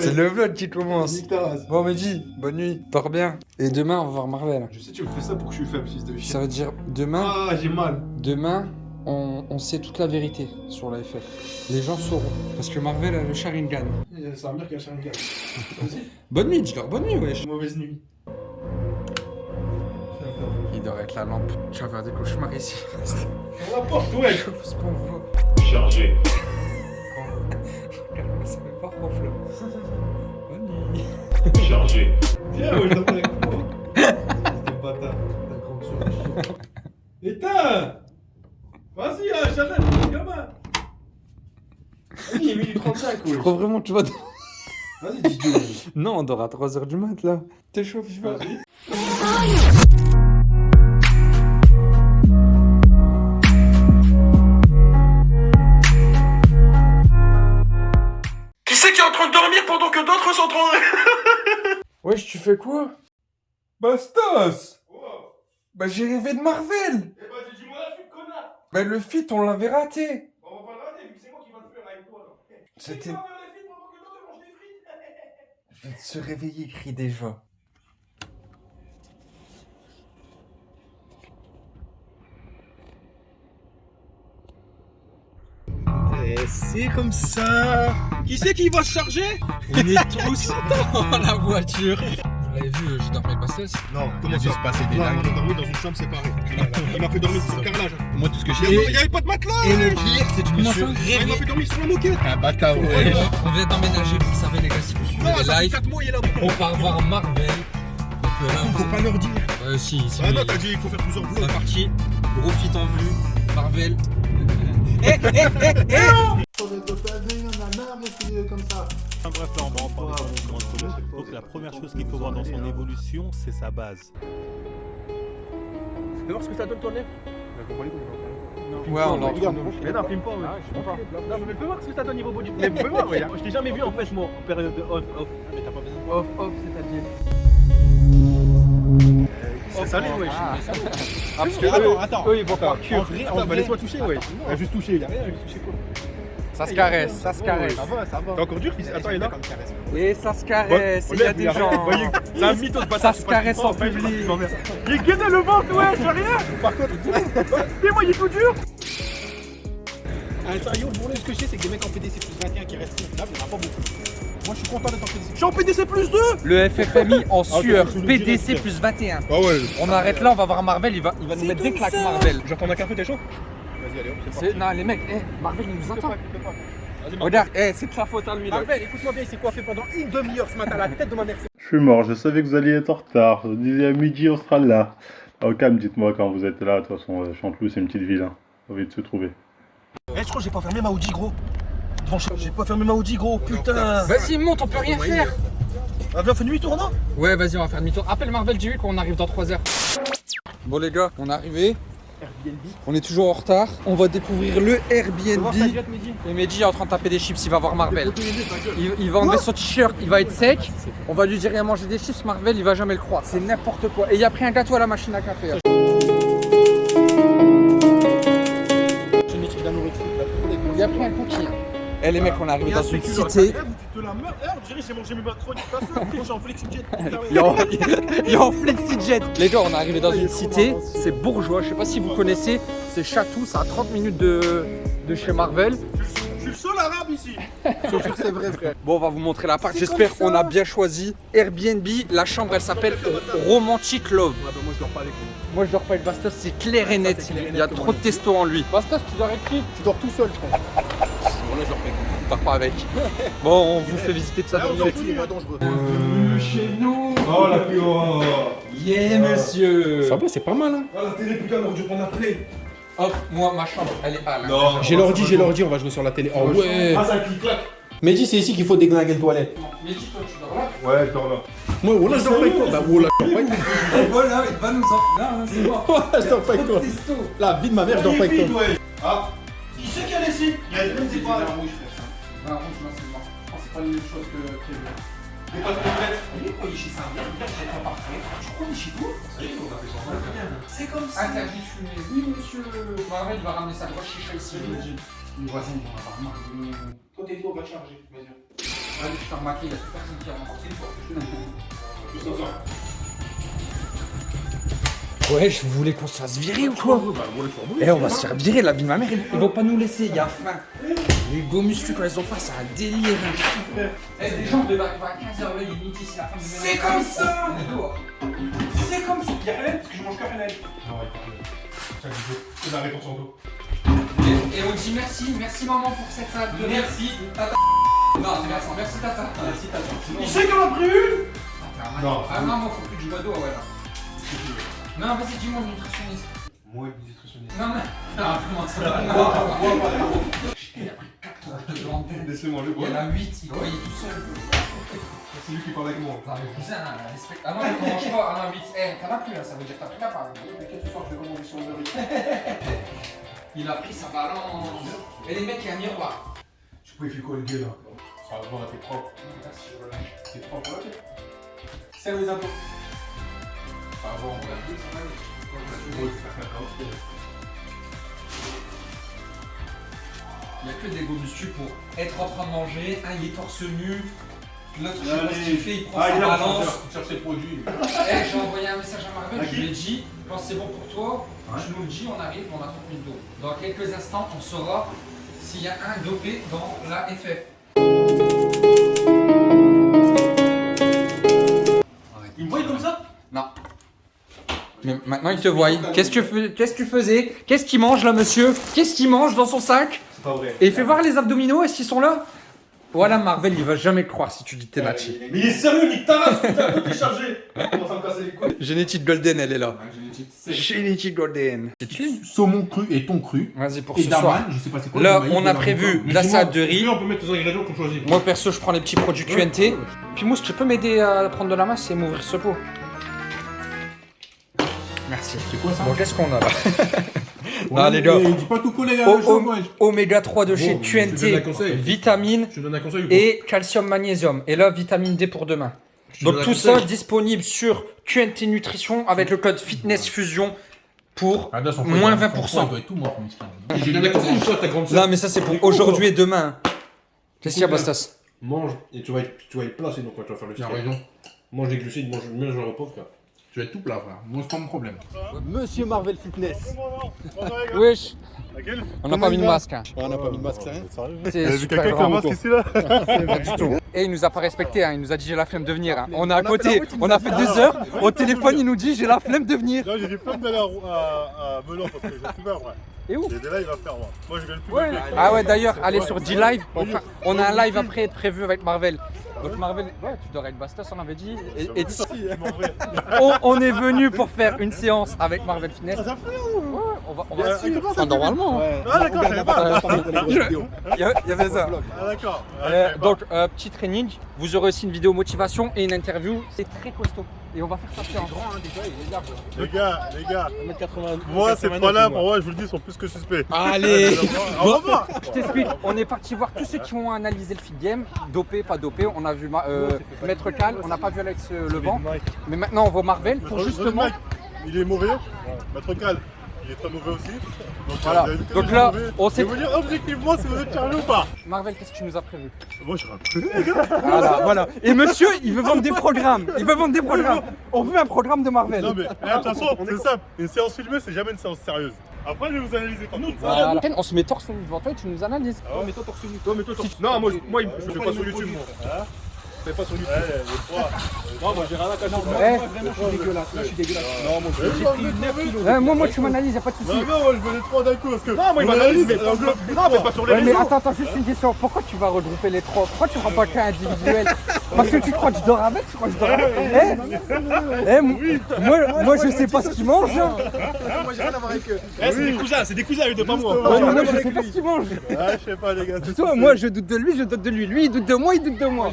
C'est le vlog qui commence. Bon, Mehdi, bonne nuit. Dors bien. Et demain, on va voir Marvel. Je sais, tu me fais ça pour que je suis faible, fils de Ça veut dire demain, Ah, j'ai mal. demain, on, on sait toute la vérité sur la FF. Les gens sauront. Parce que Marvel a le Sharingan. Ça va me dire qu'il y a Sharingan. Vas-y. Bonne nuit, dis-leur bonne nuit, wesh. Mauvaise nuit. Il devrait être la lampe. Tu vas faire des cauchemars ici. La porte, ouais. Ce qu'on voit. Chargé. Bonne. Chargé. Viens, ouais, je avec moi. Bâtard. Éteins Vas-y, là, j'arrête, gamin. Vas-y, il est minuit 35, Je crois vraiment que tu vas. Vas-y. Non, on dort à 3h du mat là. T'es chaud, vas. Train de dormir pendant que d'autres sont en train Wesh, tu fais quoi? Bastos Bah, j'ai rêvé de Marvel Eh bah, dis-moi la suite, connard Bah, le fit, on l'avait raté On va pas le rater, vu que c'est moi qui va le faire avec toi. C'était. Je viens de se réveiller, crie déjà. Et c'est comme ça. Qui c'est qui va se charger? On est tous dans la voiture. Vous l'avez vu, j'ai dormi avec Bastos. Non, Il a dû se passer des Non, on a dormi dans une chambre séparée. Il m'a fait dormir sur le carrelage. Moi, tout ce que j'ai. il y avait pas de matelas Et le pire, c'est que je me suis Ah, Il m'a fait dormir sur la moquette Un bâtard, ouais. On vient d'emménager, vous le savez, les gars, si vous suivez les ça lives. 4 mois, il est là On part voir Marvel. Euh, Faut pas leur dire Euh, si, si. Ah non, t'as dit il faut faire plusieurs C'est vlogs parti. Gros fit en vue. Marvel. Enfin, bref, là, on va en parler dans le moment de Donc, la première chose qu'il faut voir dans son évolution, c'est sa base. Tu veux voir ce que ça donne ton lèvre Ouais, on Regarde, Mais non, filme pas, ouais. je comprends pas. Non, mais fais voir ce que ça donne niveau body. Mais fais voir, ouais. Je t'ai jamais vu en fait, moi, en période de off, off. Mais t'as pas besoin de Off, off, c'est-à-dire. C'est salé, wesh. Ah, parce que Attends, attends ils vont par cul. En vrai, bah laisse-moi toucher, ouais. Ouais, Juste toucher, y'a rien, juste toucher quoi. Ça se caresse, ça se caresse. Ça va, ça va. T'es encore dur, fils? Attends, il est là. Et ça se caresse, il y a des gens. C'est un mytho de Ça se caresse en public. Il est gainé le ventre, ouais, je fais rien. Par contre, dis-moi, il est tout dur. Un taillon, pour ce que je sais, c'est que des mecs en PDC plus 21 qui restent confiables, il n'y en a pas beaucoup. Moi, je suis content d'être en PDC. Je suis en PDC plus 2. Le FFMI en sueur, je le PDC plus 21. Ah ouais On arrête là, on va voir Marvel, il va, il va nous mettre des claques Marvel. Je vais prendre un café, t'es chaud? Vas-y, allez, hop, c'est Non, les mecs, eh, Marvel il nous attend. Regarde, eh, c'est de sa faute là. Marvel, écoute-moi bien, il s'est coiffé pendant une demi-heure ce matin à la tête de ma mère. Je suis mort, je savais que vous alliez être en retard. Je disais à midi, on sera là. Au calme, dites-moi quand vous êtes là. De toute façon, euh, Chanteloup, c'est une petite ville. Hein. Faut vite se trouver. Eh, je crois que j'ai pas fermé ma Audi, gros. Devant J'ai pas fermé ma Audi, gros, putain. Vas-y, monte, on peut rien faire. Ah, viens, on fait demi-tour, non? Ouais, vas-y, on va faire demi-tour. Appelle Marvel, dis-lui qu'on arrive dans 3 heures. Bon, les gars, on est arrivé. On est toujours en retard. On va découvrir le Airbnb. Et Mehdi est en train de taper des chips, il va voir Marvel. Il, il va enlever son t-shirt, il va être sec. On va lui dire, il a mangé des chips, Marvel, il va jamais le croire. C'est n'importe quoi. Et il a pris un gâteau à la machine à café. Eh les mecs, on est arrivé dans une cité. te la meurs. Eh, j'ai mangé mes macronis. Moi, je suis en FlexiJet. Il est en, il est en FlexiJet. Les gars, on est arrivé dans une cité. C'est bourgeois. Je sais pas si vous connaissez. C'est Chatou. C'est à 30 minutes de, de chez Marvel. Je suis le seul arabe ici. C'est vrai, frère. Bon, on va vous montrer l'appart. J'espère qu'on a bien choisi. Airbnb. La chambre, elle s'appelle Romantic Love. Ah, bah, moi, je dors pas avec. Moi, je dors pas avec Bastos. C'est clair et net. Il y a trop de testo en lui. Bastos, tu dors avec qui? Tu dors tout seul, je Voilà, je pas avec lui. Tu dors pas avec. Bon, on vous fait visiter de ça. Là, on est tous dangereux. chez nous. Oh, la plus. Oh, Yeah, monsieur. va, c'est pas mal, hein. la télé, putain, on aurait dû prendre la play. Hop, moi, ma chambre, elle est à là. Non. J'ai l'ordi, j'ai l'ordi, on va jouer sur la télé. Oh ouais. Ah, ça clic-clac. Mehdi, c'est ici qu'il faut déglinguer le toilette. Mais dis-toi, tu dors là Ouais, je dors là. Moi, voilà, je dors pas avec toi. Bah, voilà, je dors pas avec toi. Voilà, il va nous en. Non, c'est. Voilà, je dors pas avec toi. La vie de ma mère, je dors pas avec toi. Ah. Qui c'est qui a laissé Il y a des c'est. Non, c'est mort. Je pense que c'est pas la même chose que prévu. Il est quoi, il est chez pas parfait. Tu crois, il est chez vous C'est comme ça. Interdit de fumer. Oui, monsieur. Marvel va ramener sa grosse chicha ici. Les voisins, ils vont avoir marre. Toi, t'es toi, va te charger. Vas-y. Allez, je t'ai remarqué, il y a plus personne qui a renforcé une fois. Ouais, je voulais qu'on se fasse virer ou quoi Eh, on va se faire virer, la vie de ma mère, ils, ils vont pas nous laisser, il y a faim. Les go musclus, quand ils ont faim, c'est un délire. Eh, des gens arriver à 15h, là, il est midi, c'est la fin du C'est comme ça dehors. C'est comme ça Y'a rien parce que je mange que rien Non, ouais, Chaque jour, c'est la réponse en dos. Et, et on dit merci, merci maman pour cette salade de. Merci. Tata. Non, c'est merci, merci tata. Merci tata. Il sait qu'on a pris une Non. Ah non, moi faut plus du bois ouais là. Non, vas-y, dis-moi nutritionniste. Moi, nutritionniste. Non, mais. Non, comment ça va? Non, non, non. Il a pris 4 tranches de blanc de Laissez-moi le Il y en a 8, il croyait tout seul. C'est lui qui parle avec moi. Non, mais cousin, respecte. Ah non, mais on mange pas. Ah non, 8. Eh, t'en as plus là, ça veut dire que t'as pris la part. T'inquiète, ce soir, je vais commander sur le riz. Il a pris sa balance. Et les mecs, il y a un miroir. Je peux y faire quoi le gars là? Ça va voir, t'es propre. T'es propre, là, C'est les impôts. On plus. Il n'y a que des go muscu pour être en train de manger, un il est torse nu, l'autre je sais pas ce Allez. qu'il fait, il prend Ah, sa il balance. cherche ses produits. Eh, j'ai envoyé un message à Marvel, je lui ai dit, quand c'est bon pour toi, Ouais. je nous le dis, on arrive, on a 30 minutes d'eau. Dans quelques instants, on saura s'il y a un dopé dans la FF. Il me voit comme ça? Non. Mais maintenant il te voit. Qu'est-ce que, tu fais- qu'est-ce que tu faisais? Qu'est-ce qu'il mange là, monsieur? Qu'est-ce qu'il mange dans son sac? C'est pas vrai. Et fais voir les abdominaux, est-ce qu'ils sont là? Voilà, Marvel, il va jamais croire si tu dis t'es matché. Mais il est sérieux, putain, tout est chargé Commence à me casser les couilles. Génétique Golden, elle est là. Génétique Golden. Saumon cru et thon cru. Vas-y pour Et ce soir. d'amande, je sais pas c'est quoi. Là, on a prévu la salade de riz. On peut mettre les ingrédients qu'on choisit. Moi perso, je prends les petits produits QNT. Puis Mousse, tu peux m'aider à prendre de la masse et m'ouvrir ce pot Merci. C'est quoi ça Bon, qu'est-ce qu'on a là Ah, les gars. Dis pas tout coller, O- gars. o- Oméga 3 de chez Bon, je te donne un QNT, conseil. vitamine Je te donne un conseil et calcium magnésium. Et là, vitamine D pour demain. Je Donc tout conseil. ça disponible sur QNT Nutrition avec le code Fitness Fusion pour Ah, moins foie, 20%. Il doit être tout mort, miskin. J'ai donné un conseil ou toi, ta grande Non mais ça c'est pour aujourd'hui et demain. Qu'est-ce qu'il y a Bastas Mange et tu vas être, tu vas être plat sinon quand tu vas faire le Tu as steak. raison. Mange des glucides, mange mieux le repos frère. Tu vas être tout plat, frère. Moi, c'est pas mon problème. Monsieur Marvel Fitness. Wesh On n'a pas mis de masque. hein. On n'a pas mis de masque, c'est rien C'est super grand. Pas du tout. Et il nous a pas respecté, hein. il nous a dit j'ai la flemme de venir. hein. On est à côté, on a fait deux heures. Au téléphone, il nous dit j'ai la flemme de venir. Là, j'ai des pommes d'aller à, Melun parce que suis peur, ouais. Et où J'ai des lives à faire, moi. Moi, je gagne plus. Ouais. Ah ouais, d'ailleurs, allez sur D-Live. Enfin, on a un live après prévu avec Marvel. Donc Marvel, ouais, tu dois être Bastos, on avait dit. Et, et on, on est venu pour faire une séance avec Marvel Fitness. On va, on va Enfin, normalement. hein. Ah, d'accord, j'avais pas. Il y avait ça. Ah, d'accord. Euh, donc, euh, petit training, vous aurez aussi une vidéo motivation et une interview. C'est très costaud. Et on va faire ça séance. Les gars, les gars, 1m80. moi, ces trois-là, pour moi, je vous le dis, sont plus que suspects. Allez Au revoir Je t'explique, on est parti voir tous ceux qui ont analysé le feed game, dopé, pas dopé. On a vu ma- euh, Maître Cal, on n'a pas vu Alex euh, Levent. Mais maintenant, on voit Marvel pour justement. Il est mauvais. Maître Cal, il est très mauvais aussi. Donc, Voilà. euh, Donc là, mauvais. on Je sait. vais vous dire objectivement si vous êtes sérieux ou pas. Marvel, qu'est-ce que tu nous as prévu? Moi, je suis un peu, les gars. Voilà, voilà. Et monsieur, il veut vendre des programmes. Il veut vendre des programmes. On veut un programme de Marvel. Non, mais de toute façon, c'est simple. Une séance filmée, c'est jamais une séance sérieuse. Après, je vais vous analyser quand même. Voilà. On se met torse nu devant toi et tu nous analyses. Oh, mais toi, torse nu. Toi, mais toi, torse Non, moi, je- moi, je le fais pas sur YouTube, moi. Fais pas sur YouTube. Ouais. Non, moi, j'ai rien à cacher. Eh, Vraiment, je suis dégueulasse. Là, je suis dégueulasse. Non, moi, moi, vous êtes mauvais. Ouais, moi, moi, tu m'analyses, y'a pas de soucis. Non, non, moi, je veux les trois d'un coup parce que. Non, moi, il m'analyse, mais Non, mais pas sur les Ouais, mais réseaux. attends, attends, juste une question. Pourquoi tu vas regrouper les trois? Pourquoi tu prends pas qu'un individuel? Parce que tu crois que je dors avec Tu crois que je dors avec Eh, moi, moi, je sais pas ce qu'il mange. hein. Moi, j'ai rien à voir avec eux. Eh, c'est des cousins, c'est des cousins, eux, de pas moi. Ouais, mais moi, je sais pas ce qu'il mange. Ah, je sais pas, les gars. moi, je doute de lui, je doute de lui. Lui, il doute de moi, il doute de moi.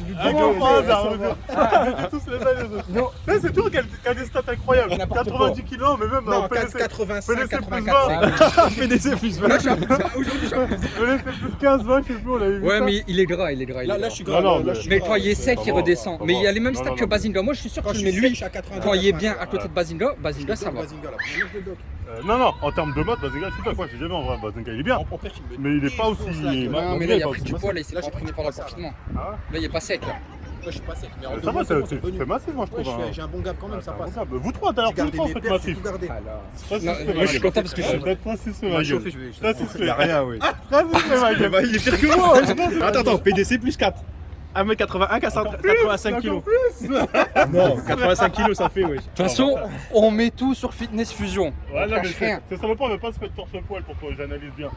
Ah, comme par hasard, on est tous les mêmes, les autres. Non. C'est toujours qu'il y a des stats incroyables. N'importe 90 kilos, mais même Non, en PDC. 85, PDC plus 84. 20. PDC plus 20. PDC plus 15, 20, je sais plus, on vu Ouais, mais il est gras, il est gras. Là, gras. je suis Non, grave. non, là, mais- je suis Mais grave. quand il est sec, il redescend. Mais il y a les mêmes stats que. Bazinga. Moi, je suis sûr que je mets lui. je suis à 82. Quand il est bien à côté de Bazinga, Bazinga, ça va. Bazinga. Euh, non, non, en termes de mode, Bazenga, c'est pas quoi, j'ai jamais en vrai. Bazenga, il est bien. Mais il est pas aussi. Non, mais là, il a pris du poids, là, il s'est entraîné pendant le confinement. Ah Là, il est pas sec, là. Moi, je suis pas sec, mais en Ça va, c'est c'est massif, moi, je trouve. hein. suis- j'ai un bon gap quand même, ça Ah, passe. bon, bah, Vous trois, t'as l'air J'ai tous les gardé trois, faites massif. tout. Ça, fait, moi, je suis content parce que je suis- Peut-être pas si c'est Il ma gueule. Ça, c'est Il y a fait. rien, oui. Ça, c'est fait, ma gueule. Il est pire que moi. Attends, attends, PDC plus 4. 1m81, 85 kilos. Non, 85 kilos, ça fait, oui. De toute façon, on met tout sur Fitness Fusion. Non, mais cache c'est rien. c'est ça le point, on ne pas se mettre torse poil pour que j'analyse bien.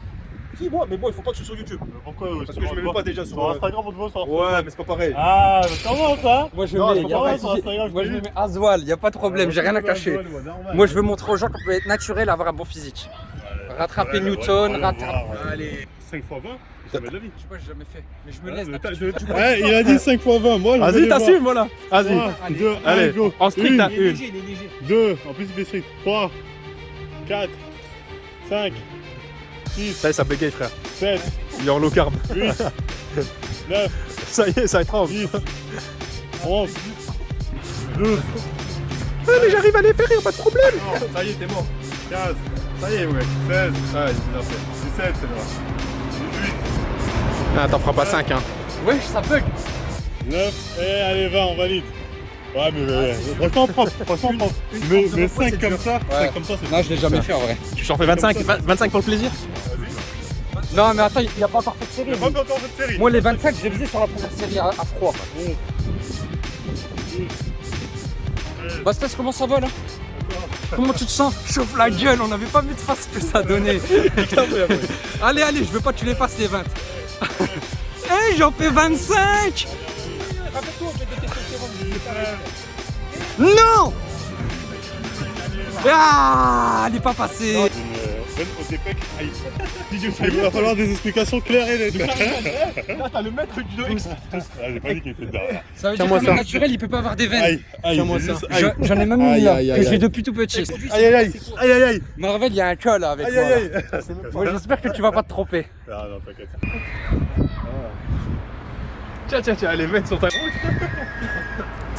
Moi, mais bon, il faut pas que je sois sur YouTube. Mais Pourquoi Parce que je me mets pas déjà sur, Sur euh, Instagram, on te voit ça. Ouais, mais c'est pas pareil. Ah, comment ça? Moi, je Non, mets, sur Moi, je me mets Aswal, y a pas de problème, j'ai rien à cacher. Moi, je veux montrer aux gens qu'on peut être naturel, avoir un bon physique. Rattraper Newton, rattraper. Allez. 5 x 20 Jamais de la vie. Je sais pas, j'ai jamais fait. Mais je me laisse t'as- Ouais, il a dit 5 x 20, moi je Vas-y, t'assumes, voilà. Vas-y. 2, Allez, go. en strict, Une, Il est une. léger, il est léger. 2, en plus il fait strict. 3, 4, 5, 6, Ça y est, ça bégaye, frère. 7, Il est en low carb. 8, 9, Ça y est, ça tremble. 10, 11, 12, mais j'arrive à les faire, y'a pas de problème. ça y est, t'es mort. 15, ça y est, ouais. 16, Ah, il a fait. 17, c'est vrai. 18, Ah, t'en feras pas 5, hein. Wesh, ça bug. 9, et allez, 20, on valide. Ouais, mais ouais, franchement propre, franchement propre. Mais, mais 5 comme ça, 5 comme ça, c'est Non, je l'ai jamais fait en vrai. Tu t'en fais 25, 25 pour le plaisir? Non, mais attends, il n'y a pas encore fait de série. Il n'y a pas encore cette série. Moi, les 25, je les faisais sur la première série à, à froid. Bastas, comment ça va là Comment tu te sens Chauffe la gueule, on n'avait pas vu de face que ça donnait. allez, allez, je veux pas que tu les fasses les 20. Hé, j'en fais 25 Non Ah, elle est pas passée. Aïe. Il va falloir des explications claires et nettes. Là, t'as le maître du dos X. Ah, j'ai pas dit qu'il était derrière. Ça veut dire que naturel, il peut pas avoir des veines. Aïe, aïe, Tiens-moi ça. aïe. J'en ai même Aïe, une là, aïe, que aïe, j'ai aïe. depuis tout petit. Aïe, aïe, aïe, aïe, aïe, aïe. Marvel, il y a un col avec Aïe, moi. aïe, là. aïe. Moi, j'espère que tu vas pas te tromper. Ah non, t'inquiète. Tiens, tiens, tiens, les veines sont à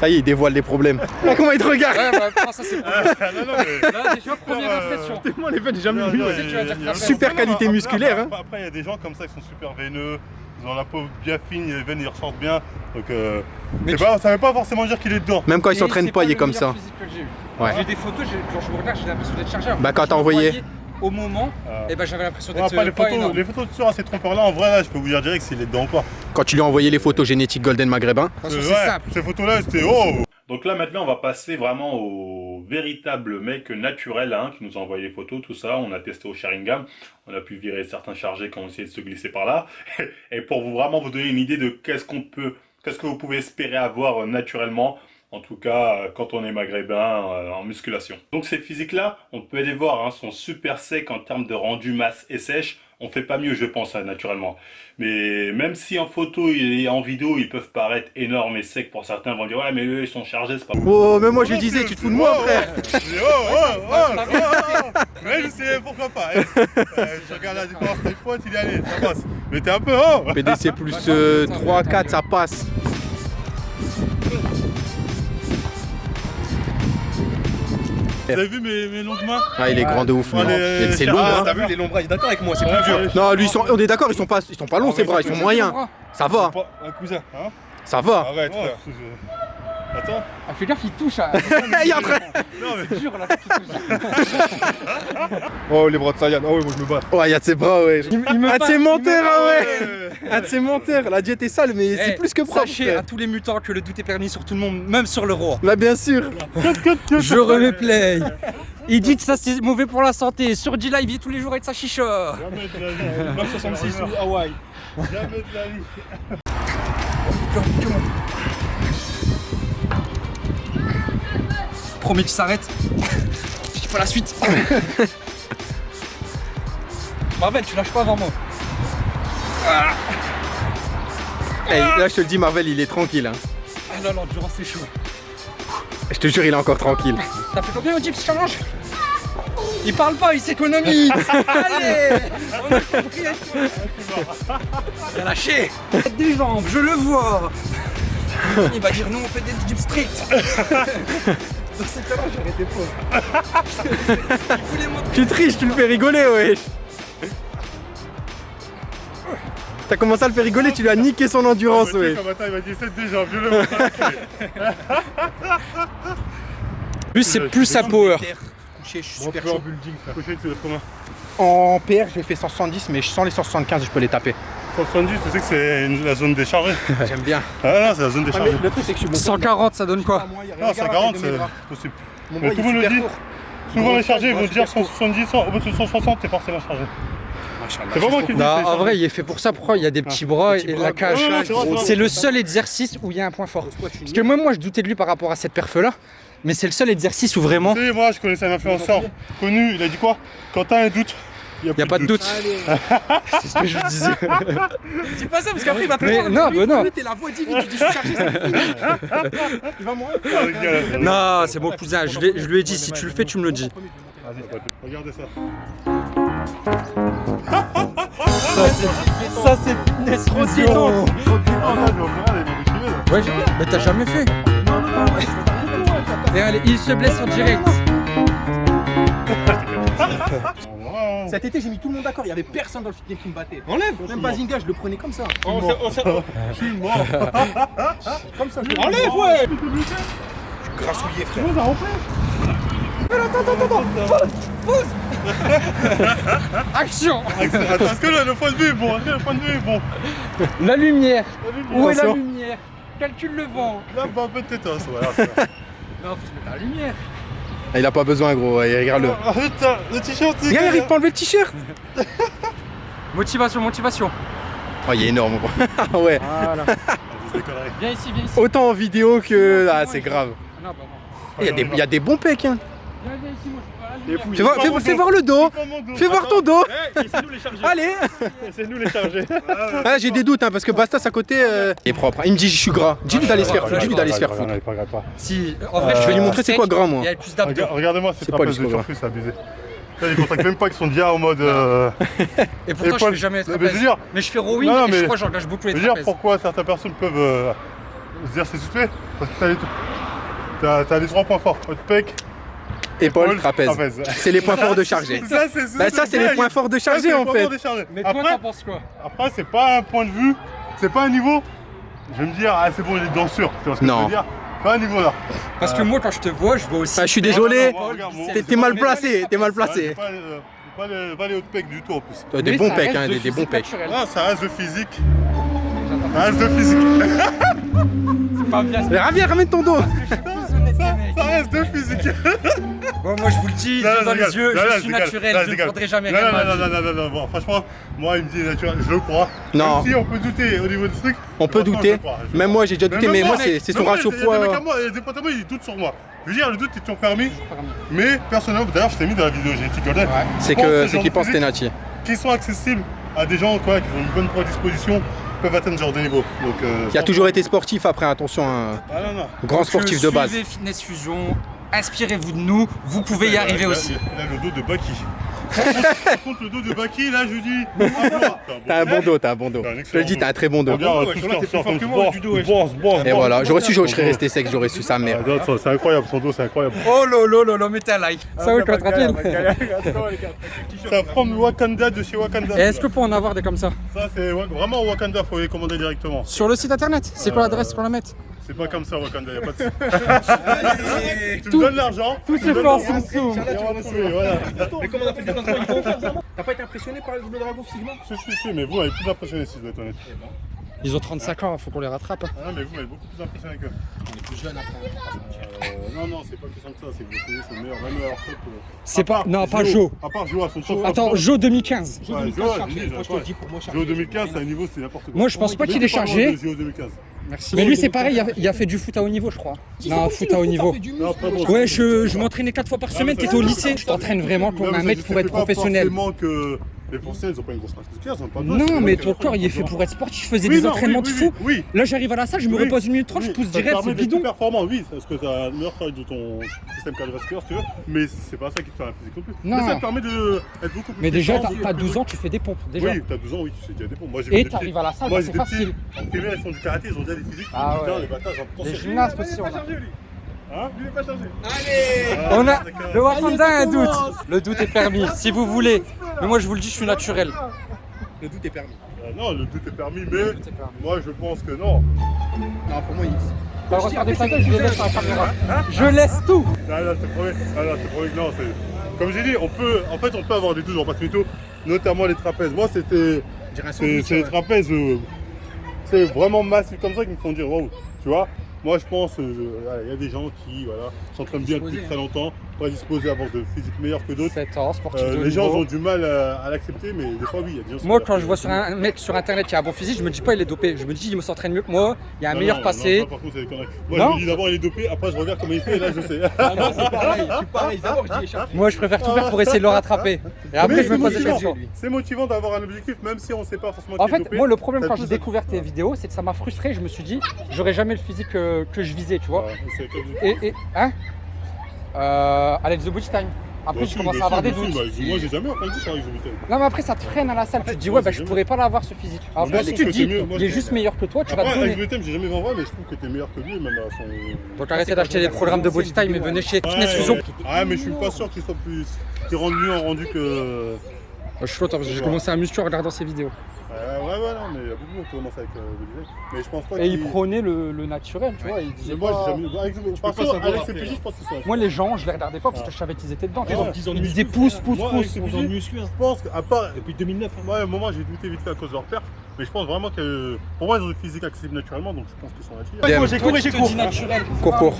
Ça y est, il dévoile les problèmes. Là, comment il te regarde Ouais, bah, prends ça, c'est le premier. Ah non, non, mais. Là, déjà, première Euh, impression. Moi, les veines, j'ai jamais Non, vu. non, ouais. sais que tu vas dire il y a- que Super qualité après- musculaire, hein. Après, il y a des gens comme ça qui sont super veineux. Ils ont la peau bien fine, les veines ils ressortent bien. Donc, euh, Mais c'est tu- pas, ça veut pas forcément dire qu'il est dedans. Même quand il Et s'entraîne pas, il est comme meilleur ça. physique que j'ai eu. Ouais. J'ai des photos, j'ai- quand je me regarde, j'ai l'impression d'être chargé. Bah, quand Je t'as me envoyé. voyais Au moment, et ben j'avais l'impression d'être les euh, pas photos, les photos sur ces trompeurs-là, en vrai, là, je peux vous dire direct s'il est dedans ou pas. Quand tu lui as envoyé les photos génétiques Golden Maghrébin. Euh, c'est ouais, simple. Ces photos-là, c'était oh Donc là, maintenant, on va passer vraiment au véritable mec naturel hein, qui nous a envoyé les photos, tout ça. On a testé au Sharingan. On a pu virer certains chargés qui ont essayé de se glisser par là. Et pour vous vraiment vous donner une idée de qu'est-ce qu'on peut, qu'est-ce que vous pouvez espérer avoir euh, naturellement. En tout cas, euh, quand on est maghrébin euh, en musculation. Donc ces physiques-là, on peut les voir, hein, sont super secs en termes de rendu masse et sèche. On fait pas mieux, je pense, hein, naturellement. Mais même si en photo et en vidéo, ils peuvent paraître énormes et secs pour certains, ils vont dire ouais, mais eux, ils sont chargés, c'est pas. Oh, même moi je disais, tu te fous de moi, frère. oh, oh, oh, oh, oh, oh. Mais je sais pourquoi pas. hein. Euh, Je regarde la différence des potes, il est allé, ça passe. Mais t'es un peu oh PDC plus euh, 3, 4, ça passe. Vous avez vu mes, mes longues mains Ah, il est grand de ouf, Et C'est long, Ah, hein. t'as vu les longs bras, il est d'accord avec moi, c'est plus dur. Non, lui, ils sont- on est d'accord, ils sont pas, ils sont pas longs, ses bras, ils sont moyens. Ça va, Un cousin, hein ça va. Arrête, frère. Attends. Ah, fais gaffe, il touche. à- Il est en train-. C'est dur là, touche. Oh, les bras de Sayan, oh oui, moi je me bats. Ouais, il y a de ses bras, ouais. Il, il me Un de ses il me menteurs, ah ouais. Un de ses menteurs. La diète est sale, mais c'est Eh, plus que propre. Sachez frère. à tous les mutants que le doute est permis sur tout le monde, même sur le roi. Bah, bien sûr. Je remets play. Il dit que ça c'est mauvais pour la santé. Sur D-Live, il vit tous les jours avec sa chicha. Jamais de la vie. 966 ou Hawaï. Jamais de la vie. Promis qu'il s'arrête. Il faut la suite. Marvel, tu lâches pas avant moi. Eh, là, je te le dis, Marvel, il est tranquille. Hein. Ah non, non, durant c'est chaud. Je te jure, il est encore tranquille. T'as fait combien au Gyps Challenge? Il parle pas, il s'économise Allez On a compris Il a lâché Faites des jambes, je le vois Il va dire nous on fait des Gyps strict Dans ces cas-là, j'aurais été faux. Tu triches, tu le fais rigoler, wesh. T'as commencé à le faire rigoler, tu lui as niqué son endurance, wesh. il m'a dit 7 déjà, vieux Lui, c'est plus sa power. Je suis super en chaud. building, frère. Couché, tu veux combien En PR, j'ai fait 170, mais sans les 175, je peux les taper. 170, tu sais que c'est la zone déchargée. J'aime bien. Ah non, c'est la zone déchargée. le truc, c'est que je suis bon. 140, ça donne quoi Non, 140, c'est possible. Mon Mais tout le monde le dit. Souvent les chargés, ils vont dire super court. 170, 100, au bout de 160, t'es forcément chargé. C'est vraiment dit. Non, c'est en vrai, il est fait pour ça. Pourquoi il y a des petits bras et bras, la cage c'est le seul exercice où il y a un point fort. Parce que moi, moi, je doutais de lui par rapport à cette perf là. Mais c'est le seul exercice où vraiment. Tu sais, moi, je connaissais un influenceur connu, il a dit quoi? Quand t'as un doute, il n'y a pas de doute. C'est ce que je disais. Dis pas ça parce qu'après il va te Mais non, mais non. T'es la voix divine, tu dis je suis chargé, Il va mourir. Non, c'est mon cousin. Je, lui ai dit, si tu le fais, tu me le dis. Regardez ça. Ça, c'est fitness fusion. Ouais, mais t'as jamais fait. Et allez, il se blesse en direct. Cet été, j'ai mis tout le monde d'accord, il y avait personne dans le fitness qui me battait. Enlève. Même pas Zinga, je le prenais comme ça. Comme ça, je Enlève, ouais. Grassouillé, frère. Action. Attends, est-ce que le, le point de vue est bon le point de vue est bon. La lumière. Où est la lumière? Calcule le vent. Là, bah, un peu de tétos, voilà. Non, faut se mettre à la lumière. Ah, Il a pas besoin, gros, ouais, regarde-le. Ah, putain, le t-shirt, c'est Regarde, il arrive pas à enlever le t-shirt Motivation, motivation. Oh, il est énorme, gros. Ah ouais, Voilà. Viens ici, viens ici. autant en vidéo que... Ah, c'est grave. Non, bah. Il y, a des- il y a des bons pecs, hein. Fais voir, fais, fais voir le dos Fais voir ton dos C'est nous les chargés. Allez C'est nous les chargés. Ah, j'ai des doutes, hein, parce que Bastas à côté... euh, Il est propre. Il me dit, je suis gras. Dis-lui d'aller se faire foutre. Dis-lui d'aller se faire foutre. Si, en vrai, Je vais lui montrer c'est quoi gras, moi. Il y a plus d'abdos. Regarde- Regardez-moi cette C'est pas trapèze de surplus, c'est abusé. Ils contactent même pas qu'ils sont déjà en mode. euh, Et pourtant, je fais jamais Mais je trapèze. dire, Mais je fais rowing Non, et mais- je crois que j'engage beaucoup les je veux dire trapèzes. pourquoi certaines personnes peuvent euh, se dire c'est suspect? Parce que t'as les, trois points forts. Haute pec, Épaule, trapèze. C'est les points forts de charger. Ça, c'est Bah, ça, c'est les points forts de charger, en fait. Mais toi, Après, t'en penses quoi après c'est pas un point de vue, c'est pas un niveau. Je vais me dire, ah c'est bon, il est dedans sûr. Tu vois ce que Non. je veux dire Pas un niveau là. Parce que moi, quand je te vois, je vois aussi. Ah, je suis désolé. T'es mal placé, t'es mal placé. Pas, euh, les, pas les hautes pecs du tout en plus. Euh, Des Mais bons pecs, hein, de des, des bons pecs. Ah, ça reste de physique. Ça reste de physique. C'est pas bien. Mais Ravière, ramène ton dos Ça reste de physique. Bon, moi, je vous le dis, Non, yeux non, dans les yeux, Non, je suis naturel, Non, je ne prendrai jamais Non, rien non, non, non, non, non, non, bon, franchement, moi il me dit naturel, je le crois. Non. Même si on peut douter au niveau du truc. On peut douter. crois, Même moi, j'ai déjà douté, mais moi, c'est son ratio il poids. moi, il y a des potes à moi, ils doutent sur moi. Je veux dire, le doute est toujours permis. Mais personnellement, d'ailleurs, je t'ai mis dans la vidéo génétique Golden. C'est Je pense que de physique Tenati. Qui sont accessibles à des gens quoi, qui ont une bonne prédisposition, peuvent atteindre ce genre de niveau. Donc, euh, Qui a toujours été sportif après, attention, un Ah non, non. grand sportif de base. Fitness Fusion, inspirez-vous de nous, vous pouvez y Là, arriver là, aussi. Là, là, le dos de Baki. Par contre, le dos de Baki, là, je dis. ah, T'as un bon dos, t'as un bon dos. Je te le dis, t'as un très bon dos. Regarde, tout Et voilà, j'aurais su, je serais resté sec, j'aurais su sa mère. Ah, non, ça, C'est incroyable, son dos, c'est incroyable. Oh lolo lolo, mettez un like. Ça va, tranquille Ça from Wakanda de chez Wakanda. Et est-ce que pour en avoir des comme ça Ça, c'est vraiment Wakanda, faut les commander directement. Sur le site internet C'est quoi l'adresse qu'on la mette C'est pas comme ça, Wakanda, y'a pas de. tu me donnes l'argent. Tout se fait en voilà. Mais comment on a fait le déplacement Ils vont faire ça T'as pas été impressionné par le dragon physiquement Si, si, si, mais vous m'avez plus impressionné si je dois être honnête. Ils ont 35 ans, faut qu'on les rattrape. Ah, mais vous m'avez beaucoup plus impressionné qu'eux. On est plus jeune après. Euh, non, non, c'est pas question de ça, c'est que vos CV sont meilleurs, même à leur top. C'est pas. Non, pas Joe. Jo. À part Joe à son top. Attends, top. Jo 2015. Ouais, Joe, je dis, Moi, je te ouais. le dis pour moi, Joe 2015, c'est un niveau, c'est n'importe quoi. Moi, je pense pas qu'il est chargé. Joe 2015. Merci. Mais lui, c'est pareil, il a, il a fait du foot à haut niveau, je crois. Non, foot à haut niveau. Non, après, bon, Ouais, je, je m'entraînais 4 fois par semaine, t'étais au lycée. Je t'entraîne vraiment comme un mec pour être professionnel. que les professionnels, ils ont pas une grosse masse musculaire, ils ont pas besoin, Non, mais ton corps, il est fait pour être sportif. Je faisais des entraînements de fou. Là, j'arrive à la salle, je me repose une minute 30, je pousse direct, c'est bidon. performant, oui, parce que tu as le meilleur travail de ton système cardiovasculaire, si tu veux, mais c'est pas ça qui te fait la physique non plus. Non. Mais ça te permet d'être beaucoup plus Mais déjà, t'as t'as 12 ans, tu fais des pompes. Déjà. Oui, t'as 12 ans, oui, tu sais déjà des pompes. Moi, Et t'arrives à la salle, bah, c'est facile. En primaire, ils font du karaté, ils ont déjà des physiques. Ah les Les gymnastes aussi, on. Hein Lui, il est pas chargé. On a le Wakanda a un doute. Le doute est permis, si vous voulez. Mais moi, je vous le dis, je suis naturel. Le doute est permis. Euh, non, le doute est permis, mais moi, je pense que non. Non, pour moi, il. Bah, refaire des photos, je laisse la caméra. Je laisse tout. Promets. Ah, promets non, c'est. Comme j'ai dit, on peut, en fait, on peut avoir des doutes en passe mytho, notamment les trapèzes. Moi, c'était. C'est les trapèzes, euh, c'est vraiment massif comme ça qui me font dire waouh, tu vois. Moi, je pense, euh, il y a des gens qui voilà, s'entraînent bien depuis très longtemps, pas disposés à avoir de physique meilleur que d'autres. 7 ans, sportif Euh, de les gens niveau. ont du mal à, à l'accepter, mais des fois, oui, il y a des gens Moi, quand je vois sur un mec sur internet qui a un bon physique, je me dis pas il est dopé. Je me dis il me s'entraîne mieux que moi, il a un Non, meilleur non, passé. non, par contre, c'est. Moi, Non je me dis d'abord, il est dopé, après, je regarde comment il fait, et là, je sais. Ah non, c'est pareil, je suis pareil. D'abord, je dis échappé. Moi, je préfère tout faire pour essayer de le rattraper. Et après, Mais je me pose des questions. C'est motivant d'avoir un objectif, même si on ne sait pas forcément En fait, moi, le problème quand j'ai découvert tes vidéos, c'est que ça m'a frustré. Je me suis dit, j'aurais jamais le physique que, que je visais, tu vois. Et hein? Euh, Alex the Butch Time. Après, je commence à avoir des moi doutes. bah, Moi, j'ai jamais entendu ça avec Zobutel. Non, mais après, ça te freine à la salle. Tu te dis, ouais, bah, je pourrais pas l'avoir ce physique. Je si tu te dis, il est juste meilleur que toi, tu vas te Après, avec donner. le thème, j'ai jamais vu en vrai, mais je trouve que t'es meilleur que lui, même à son. Donc, arrêtez d'acheter des programmes de Body Time et venez chez Fitness Fusion. Ouais, mais je suis pas sûr qu'il soit plus. qu'il rende mieux en rendu que. Je suis content parce que j'ai commencé à muscu en regardant ses vidéos. Ouais, ouais, ouais, non, mais il y a beaucoup de qui commence avec euh. Mais je pense pas Et il qu'il- prônait le, le naturel, tu vois. Il disait Mais moi, pas- j'ai jamais. Avec, par pas contre, Alex et hein. je pense qu'ils sont. Moi, les gens, je les regardais pas parce que je savais qu'ils étaient dedans. Ouais, ouais. Ils ont Ils du disaient pouce, pouce, Moi, pouce. Ils ont muscle, hein. Je pense qu'à part. Depuis 2009. hein. Ouais, moment, j'ai douté vite fait à cause de leur perte. Mais je pense vraiment que. Pour moi, ils ont des physiques accessibles naturellement, donc je pense qu'ils sont là-dessus. Moi, j'ai cours et j'ai cours. naturel. Cours, cours.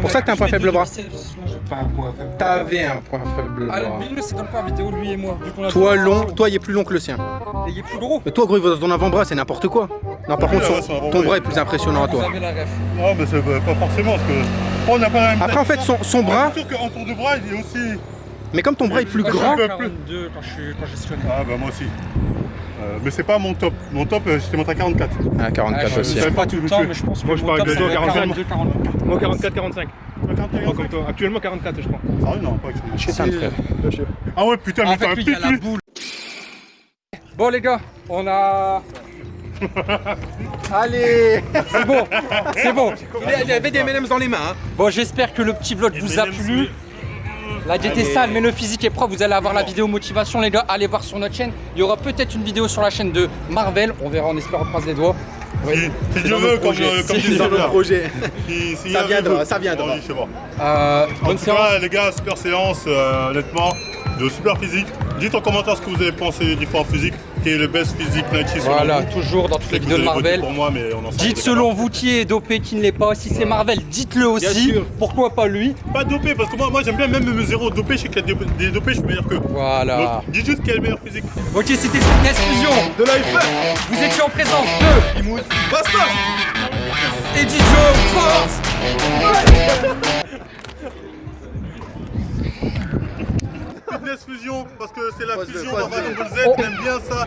Pour ça que t'as un point faible bras. Pas un point faible. T'avais un point faible. Ah, bras. le c'est dans le point vidéo, lui et moi. Toi long, toi il est plus long que le sien. Et il est plus gros. Mais toi gros il va dans ton avant-bras, c'est n'importe quoi. Non par Ah contre là, ton bras est plus impressionnant à toi. Non, mais c'est euh, pas forcément, parce que. On n'a pas Après en fait son, son bras, C'est sûr qu'en tour de bras, il est aussi. mais comme ton bras est plus je suis grand, à peu plus. 42 quand je suis je. Ah, bah moi aussi. Euh, mais c'est pas mon top. Mon top, euh, j'étais monté à 44. à Ah, 44 je aussi. sais pas tout le temps, mais je pense que Moi, je parle de ça toi, doit être 45. 42, 44. Moi, 44-45. Comme toi. Actuellement 44, je crois. Sérieux, non, pas que je Chez un frère. Ah ouais, putain, mais En t'as fait, un boule. Bon, les gars, on a. Allez, c'est bon, c'est bon. Il avait des M&M's dans les mains. hein. Bon, j'espère que le petit vlog vous a plu. La diète est sale, mais le physique est propre. Vous allez avoir la vidéo motivation, les gars. Allez voir sur notre chaîne. Il y aura peut-être une vidéo sur la chaîne de Marvel. On verra, on espère, on croise les doigts. Si Dieu veut, comme, euh, comme les le projet. Si- Ça viendra, ça viendra. Euh, En bonne tout séance. cas, les gars, super séance, euh, honnêtement, de super physique. Dites en commentaire ce que vous avez pensé des différents physiques, qui est le best physique Nike selon Voilà, vous. toujours dans toutes les que vidéos de Marvel. pour moi, mais on en sort Dites selon vous qui est dopé, qui ne l'est pas. Si c'est Marvel, dites-le aussi. Pourquoi pas lui. Pas dopé, parce que moi, moi j'aime bien même me zéro dopé. Je sais qu'il y a des, dopés, je suis meilleur qu'eux. Voilà. Donc, dites juste quel est le meilleur physique. Ok, c'était Fitness Fusion. De l'IFF Vous étiez en présence de Imous Basta Eddie Joe Force. Fusion parce que c'est la fusion dans Dragon Ball Z, j'aime bien ça.